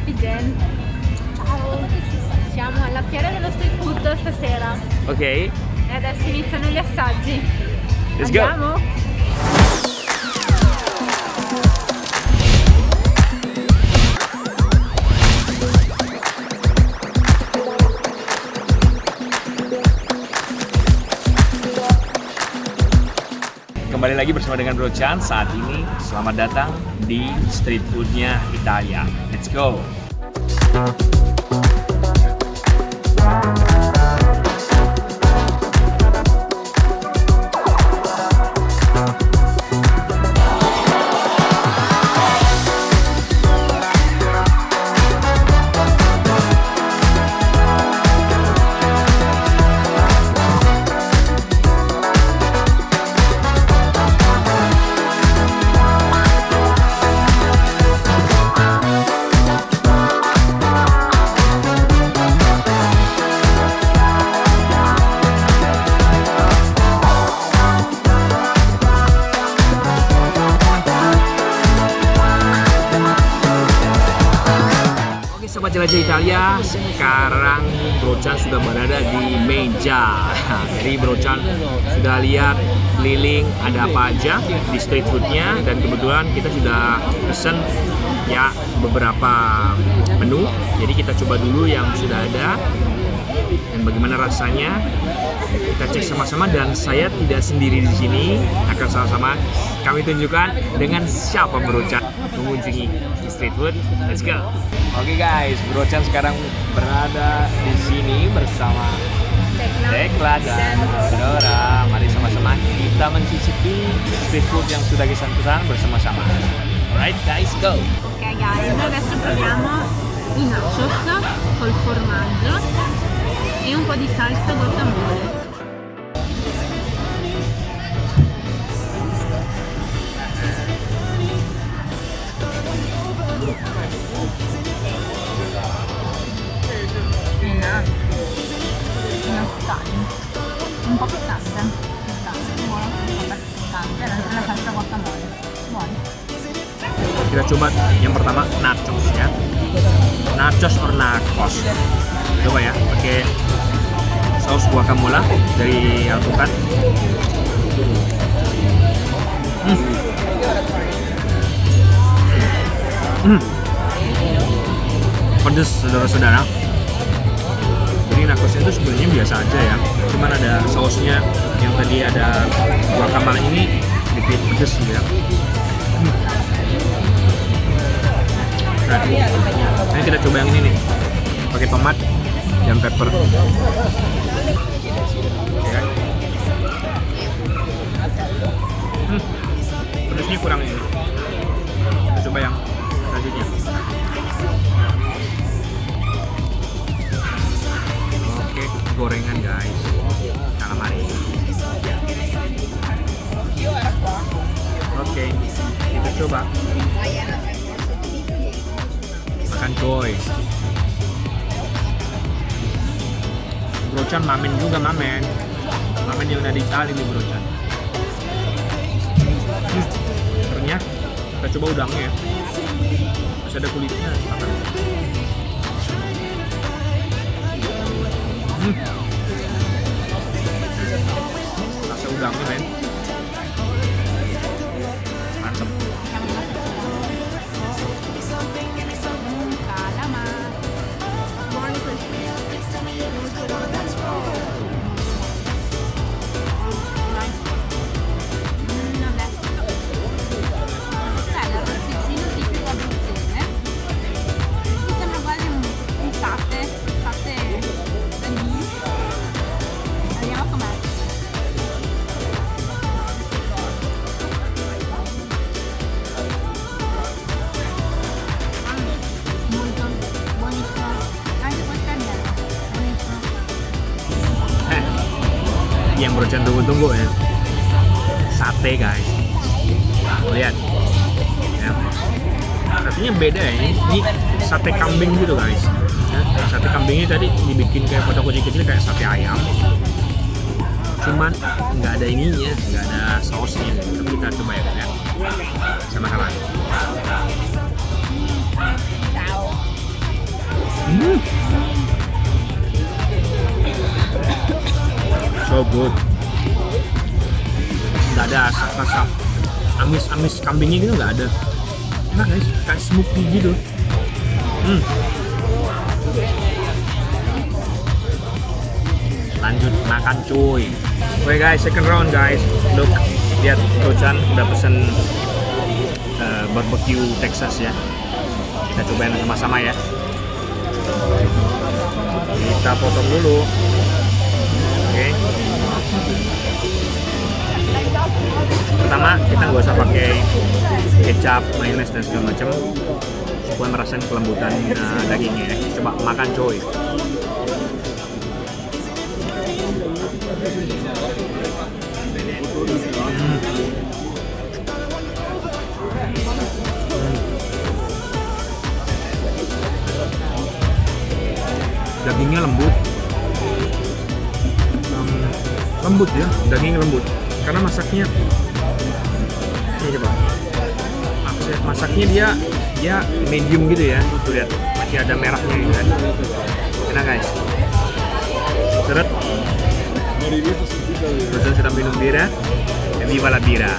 Happy Jen. Ciao. Siamo alla fiera dello street food stasera Ok, e adesso iniziano gli assaggi. Let's go. Kembali lagi bersama dengan Bro Chan saat ini. Selamat datang di street foodnya Italia. Let's go. Jelajah Italia, sekarang Bro Chan sudah berada di meja. Jadi Bro Chan sudah lihat keliling ada apa aja di street foodnya dan kebetulan kita sudah pesen ya beberapa menu. Jadi kita coba dulu yang sudah ada dan bagaimana rasanya kita cek sama-sama dan saya tidak sendiri di sini akan sama-sama kami tunjukkan dengan siapa Bro Chan mengunjungi street food. Let's go. Oke guys, Bro Chan sekarang berada di sini bersama Tekla dan Dora. Mari sama-sama kita mencicipi street food yang sudah kita pesan bersama-sama. Alright guys, go. Ok guys, noi adesso proviamo i nachos col formaggio e un po' di salsa guacamole. Enak. Un po'. Kita coba yang pertama nachos ya. Nachos or nachos. Coba ya, pakai saus guacamole dari Alpukat. Hmm. Hmm. Pedes saudara-saudara. Jadi nachosnya itu sebenarnya biasa aja ya. Cuman ada sausnya yang tadi ada guacamole ini sedikit pedes ya. Nah, ini kita coba yang ini nih, pakai tomat dan pepper. Coba. Makan coy. Brochan mamen juga mamen. Mamen yang udah di Itali nih Brochan. Hmm, ternyata kita coba udangnya ya. Masih ada kulitnya makan. Hmm. Yang Brochan tunggu-tunggu ya. Sate guys. Lihat. Ya. rasanya beda ya. Ini, sate kambing gitu guys. Ya, sate kambingnya tadi dibikin kayak kotak kecil kecil kayak sate ayam. Cuman nggak ada ininya nggak ada sausnya. Tapi kita coba ya ya. Sama-sama. Hmm. So good. Nggak ada rasa amis-amis kambingnya gitu nggak ada. Enak guys, kayak smoky gitu. Hmm. Lanjut makan cuy. Oke guys, second round guys. Look, lihat Rojan udah pesen uh, barbecue Texas ya. Kita cobain sama-sama ya. Kita potong dulu. Oke. Pertama kita nggak usah pakai kecap, mayonnaise dan segala macam supaya merasakan kelembutan uh, dagingnya ya. Coba makan coy. dagingnya lembut lembut ya daging lembut. Karena masaknya ini coba. Masaknya dia dia medium gitu ya tuh lihat. Masih ada merahnya gitu kan. Enak guys. Seret. Rosan sedang minum bira e viva la bira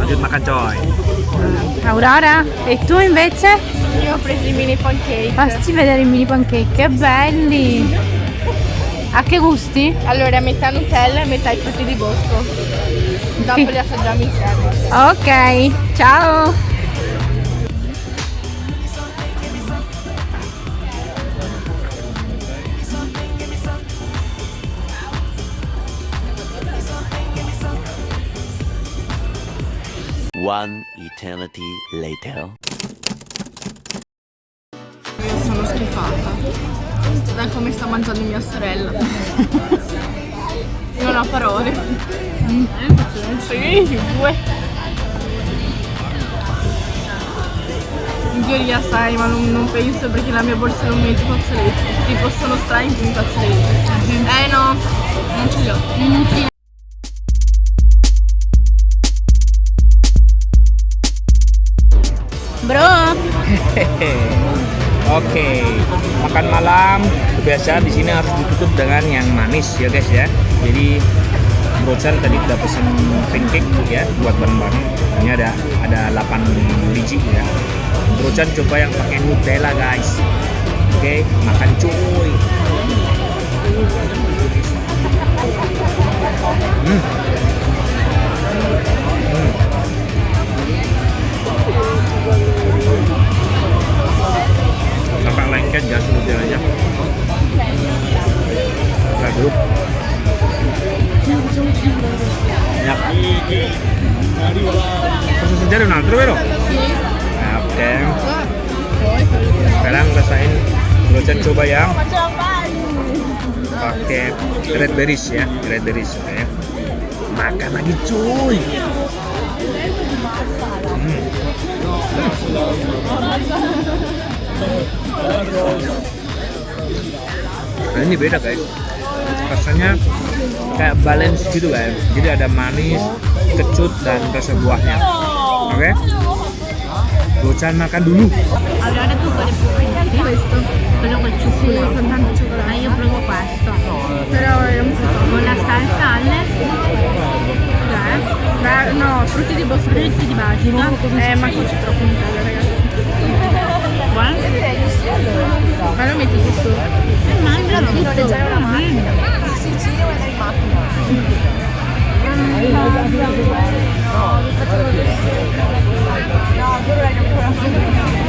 lanjut makan coy. Aurora, e tu invece? Io ho preso i mini pancake. Fasti vedere i mini pancake, che belli! A che gusti? Allora, metà Nutella e metà i frutti di bosco. Dopo li assaggiamo insieme. Ok, ciao! One eternity later. Schifata. Da come sta mangiando mia sorella. Non ho parole. Sì, due. In teoria sai, ma non, non penso perché la mia borsa non mette i fazzoletti. Tipo sono strani i fazzoletti. Eh no, non ce li ho. Bro, Oke, makan malam biasa di sini harus ditutup dengan yang manis ya guys ya. Jadi Brocan tadi udah pesen pancake ya buat bareng-bareng. Ini ada ada 8 biji ya. Brocan coba yang pakai Nutella guys. Oke, makan cuy. Assaggiare un altro, vero? Ah, Oke. Sekarang rasain Brocan coba yang pakai red berries ya, red berries oke. Makan lagi cuy. Hmm. Nah, ini beda guys. Rasanya kayak balance gitu guys. Jadi ada manis, kecut dan rasa buahnya. Oke? Bocan makan dulu. allora tu quale preferisci? Questo, quello col cioccolato. con tanto cioccolato. Ah, io provo questo. Però è un po' Con la salsa alle? Beh, no, frutti di bosco. Frutti di basilico. Eh, ma qui c'è troppo Nutella, ragazzi. Buono? Ma lo metti tutto? Eh, mangia tutto.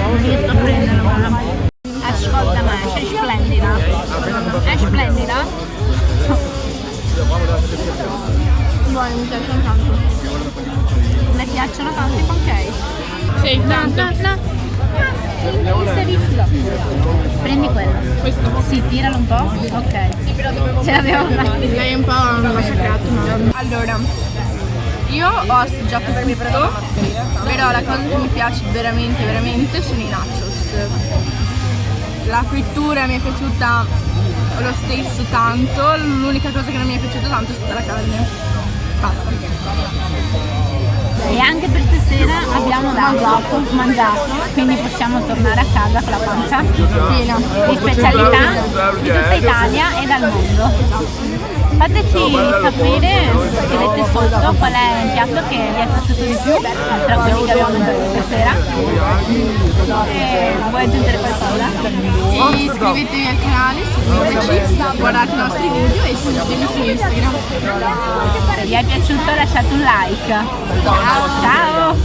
Non riesco a prenderlo, guarda. Ascolta Masha, è splendida. È splendida. Buoni, mi piacciono tanto. Le piacciono tanto i pancake? Sì, tanto. no. Prendi quello. Questo. Sì, tiralo un po'. Ok. Ce l'abbiamo fatta. Lei è un po' massacrato, ma... Allora, io ho assaggiato tutto, però la cosa che mi piace veramente, veramente sono i nachos. La frittura mi è piaciuta lo stesso tanto, l'unica cosa che non mi è piaciuta tanto è stata la carne. Basta. Anche per stasera abbiamo dato, mangiato, quindi possiamo tornare a casa con la pancia Piena. di specialità di tutta Italia e dal mondo. Fateci sapere, scrivete sotto qual è il piatto che vi è piaciuto di più tra quelli che abbiamo mangiato stasera. E vuoi aggiungere qualcosa? E iscrivetevi al canale, seguiteci, guardate i nostri video e seguitemi su Instagram. Se vi è piaciuto lasciate un like. Ciao!